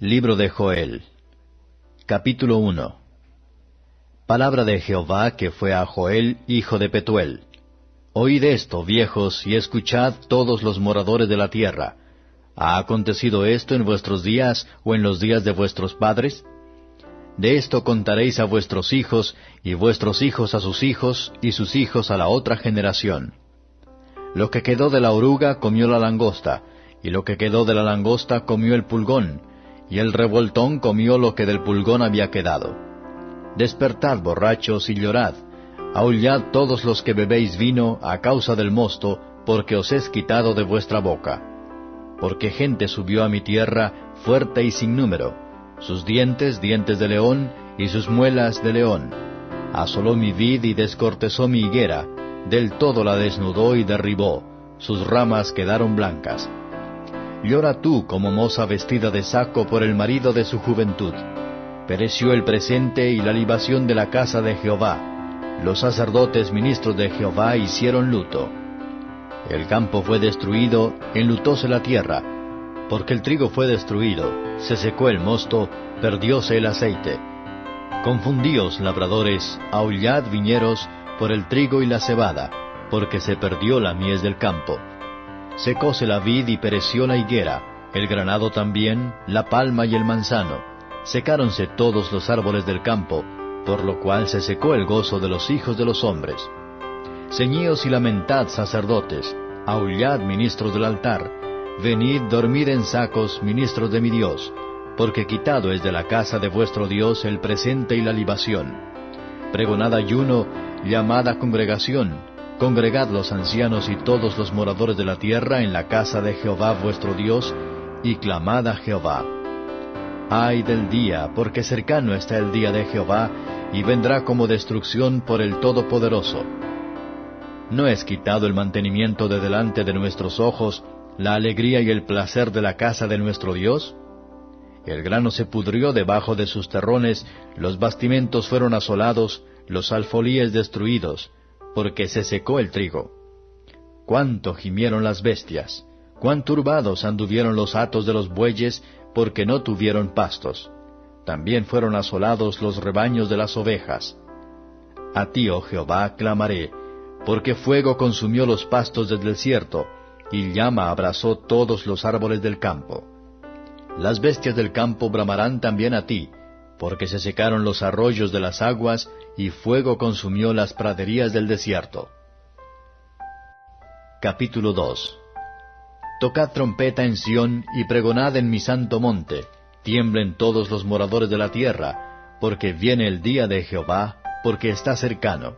Libro de Joel Capítulo 1 Palabra de Jehová que fue a Joel, hijo de Petuel. Oíd esto, viejos, y escuchad todos los moradores de la tierra. ¿Ha acontecido esto en vuestros días o en los días de vuestros padres? De esto contaréis a vuestros hijos, y vuestros hijos a sus hijos, y sus hijos a la otra generación. Lo que quedó de la oruga comió la langosta, y lo que quedó de la langosta comió el pulgón, y el revoltón comió lo que del pulgón había quedado. Despertad, borrachos, y llorad, aullad todos los que bebéis vino a causa del mosto, porque os es quitado de vuestra boca. Porque gente subió a mi tierra fuerte y sin número, sus dientes dientes de león, y sus muelas de león. Asoló mi vid y descortezó mi higuera, del todo la desnudó y derribó, sus ramas quedaron blancas. Llora tú como moza vestida de saco por el marido de su juventud. Pereció el presente y la libación de la casa de Jehová. Los sacerdotes ministros de Jehová hicieron luto. El campo fue destruido, enlutóse la tierra. Porque el trigo fue destruido, se secó el mosto, perdióse el aceite. Confundíos, labradores, aullad viñeros, por el trigo y la cebada, porque se perdió la mies del campo. Secóse la vid y pereció la higuera, el granado también, la palma y el manzano. Secáronse todos los árboles del campo, por lo cual se secó el gozo de los hijos de los hombres. Ceñíos y lamentad, sacerdotes, aullad, ministros del altar, venid, dormid en sacos, ministros de mi Dios, porque quitado es de la casa de vuestro Dios el presente y la libación. Pregonad ayuno, llamada congregación, Congregad los ancianos y todos los moradores de la tierra en la casa de Jehová vuestro Dios, y clamad a Jehová. Ay del día, porque cercano está el día de Jehová, y vendrá como destrucción por el Todopoderoso. ¿No es quitado el mantenimiento de delante de nuestros ojos, la alegría y el placer de la casa de nuestro Dios? El grano se pudrió debajo de sus terrones, los bastimentos fueron asolados, los alfolíes destruidos, porque se secó el trigo. Cuánto gimieron las bestias, cuán turbados anduvieron los atos de los bueyes, porque no tuvieron pastos. También fueron asolados los rebaños de las ovejas. A ti, oh Jehová, clamaré, porque fuego consumió los pastos del desierto, y llama abrazó todos los árboles del campo. Las bestias del campo bramarán también a ti, porque se secaron los arroyos de las aguas, y fuego consumió las praderías del desierto. Capítulo 2 Tocad trompeta en Sión y pregonad en mi santo monte, tiemblen todos los moradores de la tierra, porque viene el día de Jehová, porque está cercano.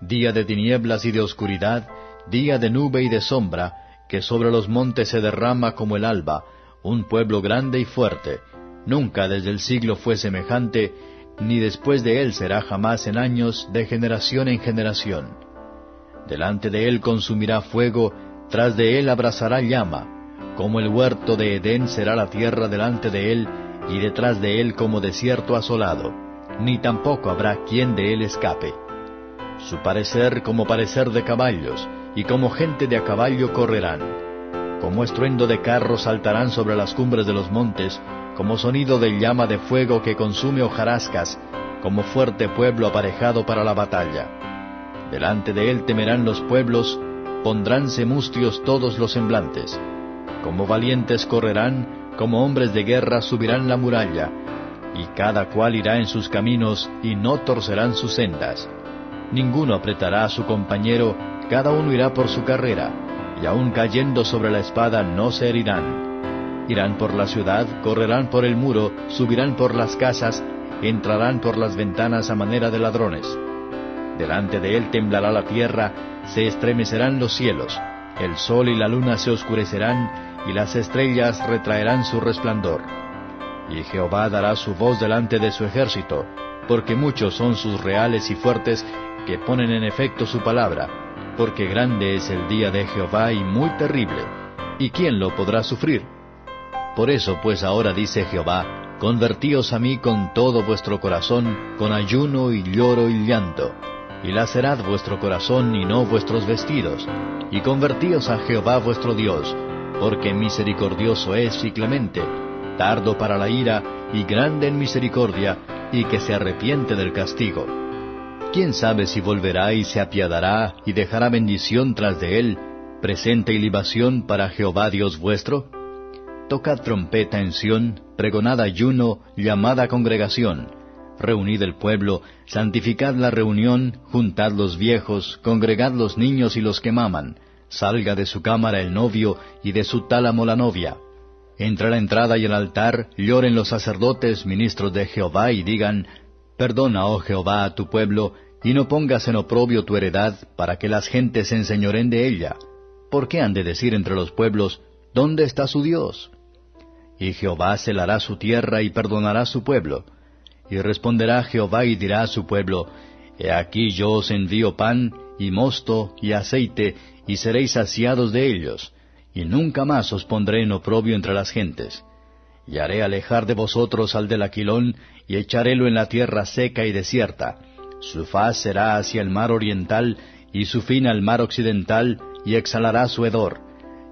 Día de tinieblas y de oscuridad, día de nube y de sombra, que sobre los montes se derrama como el alba, un pueblo grande y fuerte, Nunca desde el siglo fue semejante, ni después de él será jamás en años, de generación en generación. Delante de él consumirá fuego, tras de él abrazará llama, como el huerto de Edén será la tierra delante de él, y detrás de él como desierto asolado, ni tampoco habrá quien de él escape. Su parecer como parecer de caballos, y como gente de a caballo correrán. Como estruendo de carros saltarán sobre las cumbres de los montes, como sonido de llama de fuego que consume hojarascas, como fuerte pueblo aparejado para la batalla. Delante de él temerán los pueblos, pondránse mustios todos los semblantes. Como valientes correrán, como hombres de guerra subirán la muralla, y cada cual irá en sus caminos, y no torcerán sus sendas. Ninguno apretará a su compañero, cada uno irá por su carrera, y aun cayendo sobre la espada no se herirán Irán por la ciudad, correrán por el muro, subirán por las casas, entrarán por las ventanas a manera de ladrones. Delante de él temblará la tierra, se estremecerán los cielos, el sol y la luna se oscurecerán, y las estrellas retraerán su resplandor. Y Jehová dará su voz delante de su ejército, porque muchos son sus reales y fuertes que ponen en efecto su palabra, porque grande es el día de Jehová y muy terrible. ¿Y quién lo podrá sufrir? Por eso pues ahora dice Jehová, convertíos a mí con todo vuestro corazón, con ayuno y lloro y llanto, y lacerad vuestro corazón y no vuestros vestidos, y convertíos a Jehová vuestro Dios, porque misericordioso es y clemente, tardo para la ira y grande en misericordia, y que se arrepiente del castigo. ¿Quién sabe si volverá y se apiadará y dejará bendición tras de él, presente y libación para Jehová Dios vuestro? Tocad trompeta en Sión, pregonad ayuno, llamada congregación. Reunid el pueblo, santificad la reunión, juntad los viejos, congregad los niños y los que maman. Salga de su cámara el novio y de su tálamo la novia. Entre la entrada y el altar lloren los sacerdotes, ministros de Jehová, y digan, Perdona, oh Jehová, a tu pueblo, y no pongas en oprobio tu heredad, para que las gentes se enseñoren de ella. ¿Por qué han de decir entre los pueblos, ¿dónde está su Dios? Y Jehová celará su tierra y perdonará su pueblo. Y responderá Jehová y dirá a su pueblo, He aquí yo os envío pan, y mosto, y aceite, y seréis saciados de ellos, y nunca más os pondré en oprobio entre las gentes. Y haré alejar de vosotros al del aquilón, y echarélo en la tierra seca y desierta. Su faz será hacia el mar oriental, y su fin al mar occidental, y exhalará su hedor,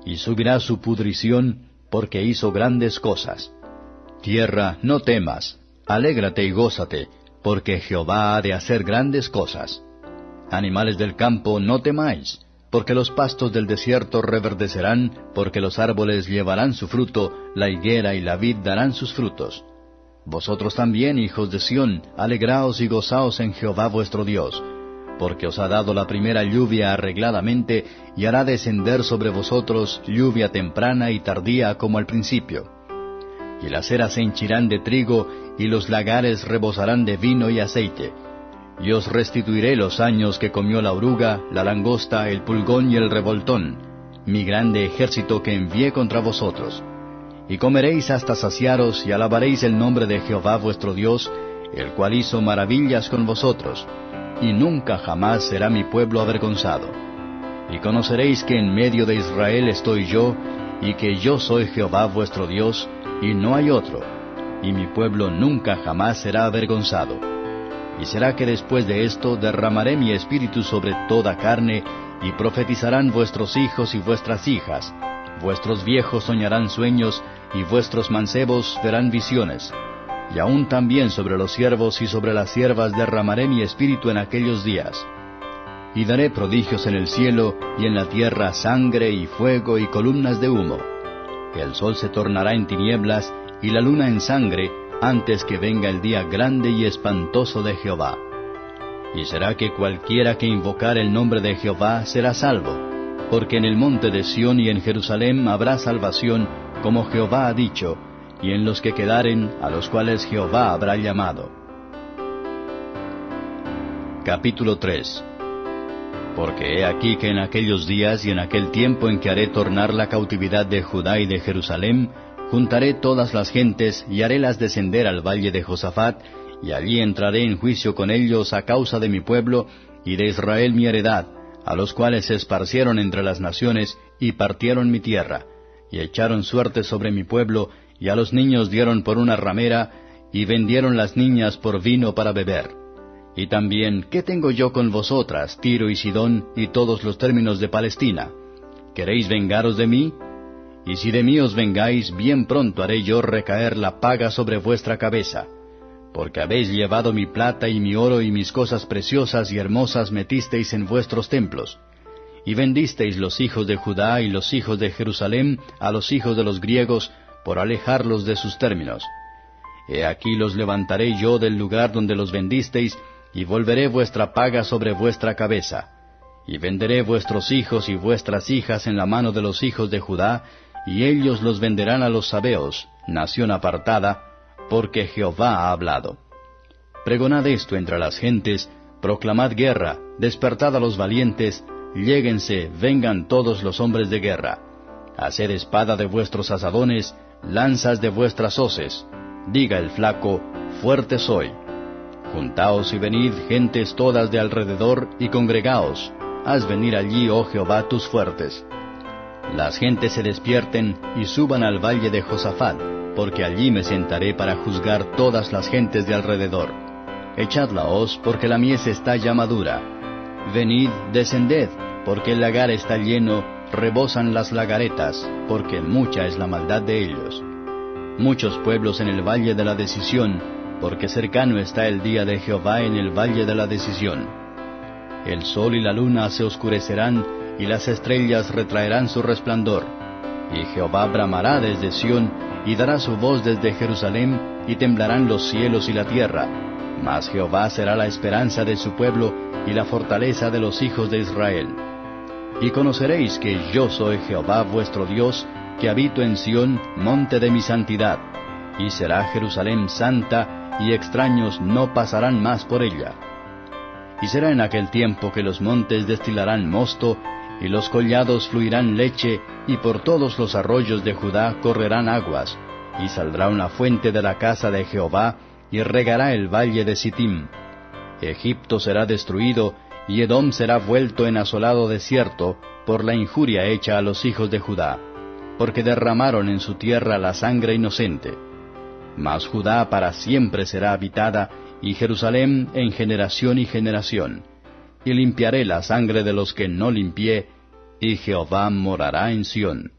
y subirá su pudrición, porque hizo grandes cosas. Tierra, no temas, alégrate y gózate, porque Jehová ha de hacer grandes cosas. Animales del campo, no temáis, porque los pastos del desierto reverdecerán, porque los árboles llevarán su fruto, la higuera y la vid darán sus frutos. Vosotros también, hijos de Sión, alegraos y gozaos en Jehová vuestro Dios, porque os ha dado la primera lluvia arregladamente, y hará descender sobre vosotros lluvia temprana y tardía como al principio. Y las eras se henchirán de trigo, y los lagares rebosarán de vino y aceite. Y os restituiré los años que comió la oruga, la langosta, el pulgón y el revoltón, mi grande ejército que envié contra vosotros. Y comeréis hasta saciaros, y alabaréis el nombre de Jehová vuestro Dios, el cual hizo maravillas con vosotros y nunca jamás será mi pueblo avergonzado. Y conoceréis que en medio de Israel estoy yo, y que yo soy Jehová vuestro Dios, y no hay otro, y mi pueblo nunca jamás será avergonzado. Y será que después de esto derramaré mi espíritu sobre toda carne, y profetizarán vuestros hijos y vuestras hijas, vuestros viejos soñarán sueños, y vuestros mancebos verán visiones y aún también sobre los siervos y sobre las siervas derramaré mi espíritu en aquellos días. Y daré prodigios en el cielo y en la tierra sangre y fuego y columnas de humo. El sol se tornará en tinieblas y la luna en sangre antes que venga el día grande y espantoso de Jehová. Y será que cualquiera que invocar el nombre de Jehová será salvo, porque en el monte de Sión y en Jerusalén habrá salvación, como Jehová ha dicho, y en los que quedaren, a los cuales Jehová habrá llamado. Capítulo 3 Porque he aquí que en aquellos días y en aquel tiempo en que haré tornar la cautividad de Judá y de Jerusalén, juntaré todas las gentes y harélas descender al valle de Josafat, y allí entraré en juicio con ellos a causa de mi pueblo y de Israel mi heredad, a los cuales se esparcieron entre las naciones y partieron mi tierra, y echaron suerte sobre mi pueblo, y a los niños dieron por una ramera, y vendieron las niñas por vino para beber. Y también, ¿qué tengo yo con vosotras, Tiro y Sidón, y todos los términos de Palestina? ¿Queréis vengaros de mí? Y si de mí os vengáis, bien pronto haré yo recaer la paga sobre vuestra cabeza. Porque habéis llevado mi plata y mi oro y mis cosas preciosas y hermosas metisteis en vuestros templos. Y vendisteis los hijos de Judá y los hijos de Jerusalén a los hijos de los griegos por alejarlos de sus términos. He aquí los levantaré yo del lugar donde los vendisteis, y volveré vuestra paga sobre vuestra cabeza. Y venderé vuestros hijos y vuestras hijas en la mano de los hijos de Judá, y ellos los venderán a los sabeos, nación apartada, porque Jehová ha hablado. Pregonad esto entre las gentes, proclamad guerra, despertad a los valientes, lléguense, vengan todos los hombres de guerra. Haced espada de vuestros asadones, lanzas de vuestras hoces. Diga el flaco, fuerte soy. Juntaos y venid, gentes todas de alrededor, y congregaos. Haz venir allí, oh Jehová, tus fuertes. Las gentes se despierten y suban al valle de Josafat, porque allí me sentaré para juzgar todas las gentes de alrededor. Echadla hoz, porque la mies está ya madura. Venid, descended, porque el lagar está lleno, rebosan las lagaretas, porque mucha es la maldad de ellos. muchos pueblos en el valle de la decisión, porque cercano está el día de Jehová en el valle de la decisión. El sol y la luna se oscurecerán, y las estrellas retraerán su resplandor. Y Jehová bramará desde Sión, y dará su voz desde Jerusalén, y temblarán los cielos y la tierra. Mas Jehová será la esperanza de su pueblo, y la fortaleza de los hijos de Israel. Y conoceréis que yo soy Jehová vuestro Dios, que habito en Sión, monte de mi santidad. Y será Jerusalén santa, y extraños no pasarán más por ella. Y será en aquel tiempo que los montes destilarán mosto, y los collados fluirán leche, y por todos los arroyos de Judá correrán aguas, y saldrá una fuente de la casa de Jehová, y regará el valle de Sittim. Egipto será destruido, y Edom será vuelto en asolado desierto, por la injuria hecha a los hijos de Judá, porque derramaron en su tierra la sangre inocente. Mas Judá para siempre será habitada, y Jerusalén en generación y generación. Y limpiaré la sangre de los que no limpié, y Jehová morará en Sión.